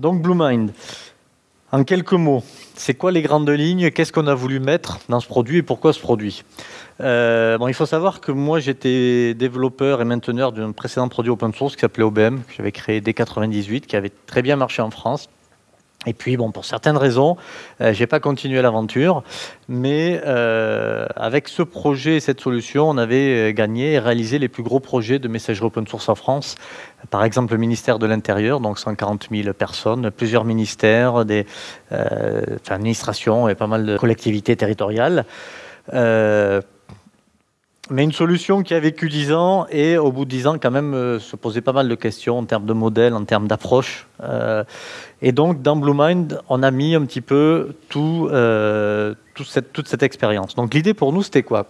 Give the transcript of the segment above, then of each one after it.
Donc BlueMind, en quelques mots, c'est quoi les grandes lignes? Qu'est-ce qu'on a voulu mettre dans ce produit et pourquoi ce produit? Euh, Il faut savoir que moi j'étais développeur et mainteneur d'un précédent produit open source qui s'appelait OBM, que j'avais créé dès 98, qui avait très bien marché en France. Et puis, bon, pour certaines raisons, euh, je n'ai pas continué l'aventure, mais euh, avec ce projet et cette solution, on avait gagné et réalisé les plus gros projets de messagerie open source en France. Par exemple, le ministère de l'Intérieur, donc 140 000 personnes, plusieurs ministères, des euh, administrations et pas mal de collectivités territoriales. Mais une solution qui a vécu 10 ans et au bout de 10 ans quand même euh, se posait pas mal de questions en termes de modèle, en termes d'approche. Euh, et donc dans BlueMind, on a mis un petit peu euh, toute cette expérience. Donc l'idée pour nous, c'était quoi?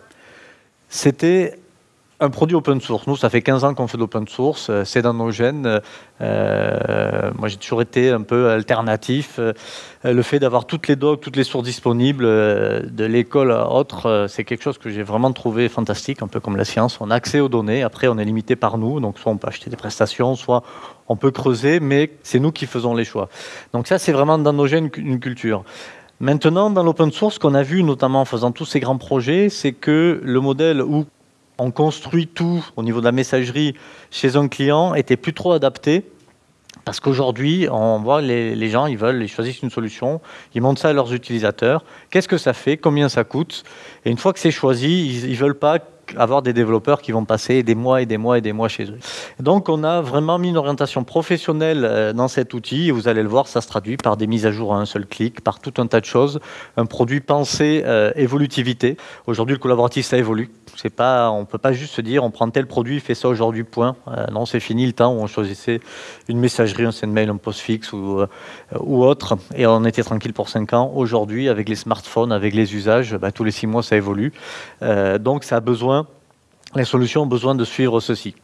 C'était un produit open source. Nous, ça fait 15 ans qu'on fait de l'open source, euh, c'est dans nos gènes. Euh, moi, j'ai toujours été un peu alternatif. Euh, le fait d'avoir toutes les docs, toutes les sources disponibles de l'école à autre, c'est quelque chose que j'ai vraiment trouvé fantastique, un peu comme la science. On a accès aux données, après on est limité par nous, donc soit on peut acheter des prestations, soit on peut creuser, mais c'est nous qui faisons les choix. Donc ça, c'est vraiment dans nos gènes une culture. Maintenant, dans l'open source, ce qu'on a vu, notamment en faisant tous ces grands projets, c'est que le modèle où on construit tout au niveau de la messagerie chez un client était plus trop adapté. Parce qu'aujourd'hui, on voit les, gens, ils veulent, ils choisissent une solution, ils montrent ça à leurs utilisateurs. Qu'est-ce que ça fait? Combien ça coûte? Et une fois que c'est choisi, ils ne veulent pas avoir des développeurs qui vont passer des mois et des mois et des mois chez eux. Donc on a vraiment mis une orientation professionnelle euh, dans cet outil vous allez le voir, ça se traduit par des mises à jour à un seul clic, par tout un tas de choses, un produit pensé euh, évolutivité. Aujourd'hui le collaboratif ça évolue. C'est pas, on peut pas juste se dire on prend tel produit, fait ça aujourd'hui, point. Euh, non, c'est fini le temps où on choisissait une messagerie, un send mail, un postfixe ou, ou autre et on était tranquille pour 5 ans. Aujourd'hui avec les smartphones, avec les usages, bah, tous les 6 mois ça évolue. donc ça a besoin les solutions ont besoin de suivre ceci.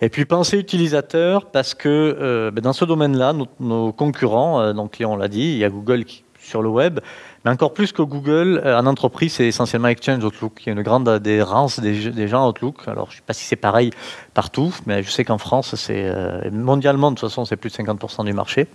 Et puis penser utilisateur, parce que euh, ben, dans ce domaine-là, nos, concurrents, euh, donc on l'a dit, il y a Google sur le web, mais encore plus que Google, euh, en entreprise, c'est essentiellement Exchange Outlook. Il y a une grande adhérence des, gens à Outlook. Alors je ne sais pas si c'est pareil partout, mais je sais qu'en France, c'est mondialement, de toute façon, c'est plus de 50% du marché.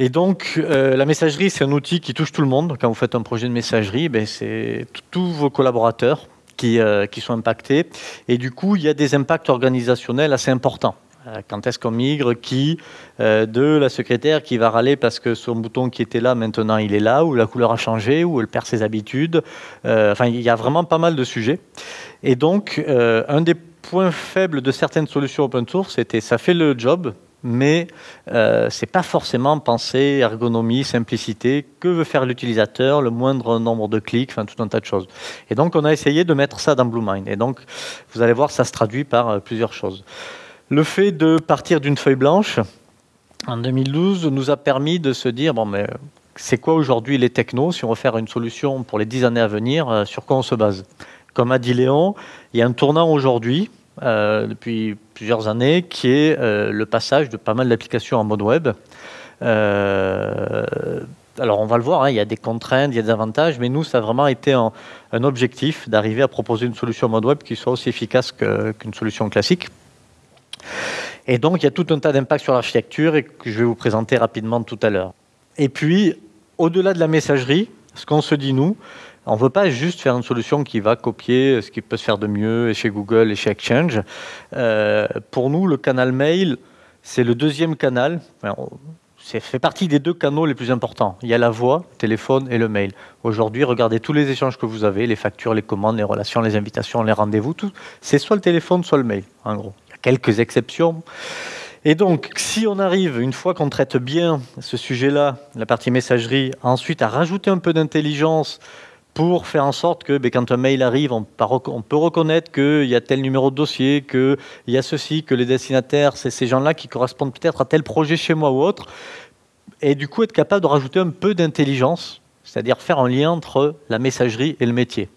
Et donc, la messagerie, c'est un outil qui touche tout le monde. Quand vous faites un projet de messagerie, ben, c'est tous vos collaborateurs, euh, qui, sont impactés. Et du coup, il y a des impacts organisationnels assez importants. Euh, quand est-ce qu'on migre Qui euh, De la secrétaire qui va râler parce que son bouton qui était là, maintenant il est là, ou la couleur a changé, ou elle perd ses habitudes. enfin, il y a vraiment pas mal de sujets. Et donc, un des points faibles de certaines solutions open source, c'était ça fait le job, mais euh, ce n'est pas forcément penser ergonomie, simplicité, que veut faire l'utilisateur, le moindre nombre de clics, tout un tas de choses. Et donc on a essayé de mettre ça dans BlueMind. Et donc vous allez voir, ça se traduit par euh, plusieurs choses. Le fait de partir d'une feuille blanche en 2012 nous a permis de se dire, bon mais c'est quoi aujourd'hui les technos? Si on veut faire une solution pour les dix années à venir, euh, sur quoi on se base? Comme a dit Léon, il y a un tournant aujourd'hui euh, depuis plusieurs années, qui est euh, le passage de pas mal d'applications en mode web. Euh, alors on va le voir, hein, il y a des contraintes, il y a des avantages, mais nous, ça a vraiment été un, objectif d'arriver à proposer une solution en mode web qui soit aussi efficace qu'une solution classique. Et donc, il y a tout un tas d'impacts sur l'architecture et que je vais vous présenter rapidement tout à l'heure. Et puis, au-delà de la messagerie, ce qu'on se dit, nous, on ne veut pas juste faire une solution qui va copier ce qui peut se faire de mieux chez Google et chez Exchange. Euh, pour nous, le canal mail, c'est le deuxième canal. c'est fait partie des deux canaux les plus importants. Il y a la voix, le téléphone et le mail. Aujourd'hui, regardez tous les échanges que vous avez, les factures, les commandes, les relations, les invitations, les rendez-vous. C'est soit le téléphone, soit le mail, en gros. Il y a quelques exceptions. Et donc, si on arrive, une fois qu'on traite bien ce sujet-là, la partie messagerie, ensuite à rajouter un peu d'intelligence pour faire en sorte que ben, quand un mail arrive, on, peut reconnaître qu'il y a tel numéro de dossier, qu'il y a ceci, que les destinataires, c'est ces gens-là qui correspondent peut-être à tel projet chez moi ou autre. Et du coup, être capable de rajouter un peu d'intelligence, c'est-à-dire faire un lien entre la messagerie et le métier.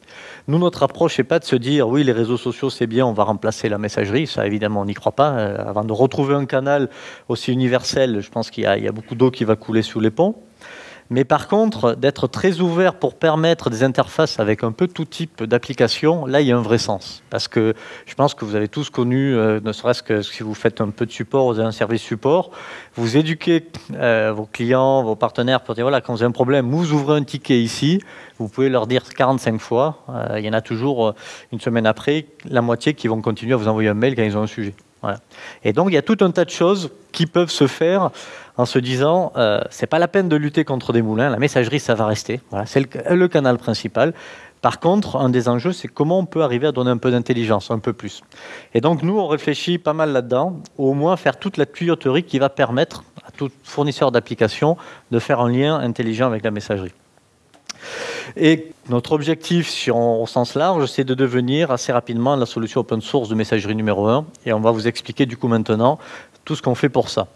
Nous, notre approche n'est pas de se dire oui, les réseaux sociaux, c'est bien, on va remplacer la messagerie. Ça, évidemment, on n'y croit pas. Euh, avant de retrouver un canal aussi universel, je pense qu'il y, y, a beaucoup d'eau qui va couler sous les ponts. Mais par contre, d'être très ouvert pour permettre des interfaces avec un peu tout type d'application, là, il y a un vrai sens. Parce que je pense que vous avez tous connu, euh, ne serait-ce que si vous faites un peu de support, vous avez un service support, vous éduquez euh, vos clients, vos partenaires pour dire, voilà, quand vous avez un problème, vous ouvrez un ticket ici, vous pouvez leur dire 45 fois, euh, il y en a toujours une semaine après, la moitié qui vont continuer à vous envoyer un mail quand ils ont un sujet. Et donc, il y a tout un tas de choses qui peuvent se faire en se disant, euh, c'est pas la peine de lutter contre des moulins, la messagerie, ça va rester. C'est le, canal principal. Par contre, un des enjeux, c'est comment on peut arriver à donner un peu d'intelligence, un peu plus. Et donc, nous, on réfléchit pas mal là-dedans, au moins faire toute la tuyauterie qui va permettre à tout fournisseur d'application de faire un lien intelligent avec la messagerie. Et notre objectif, sur, au sens large, c'est de devenir assez rapidement la solution open source de messagerie numéro 1. Et on va vous expliquer du coup maintenant tout ce qu'on fait pour ça.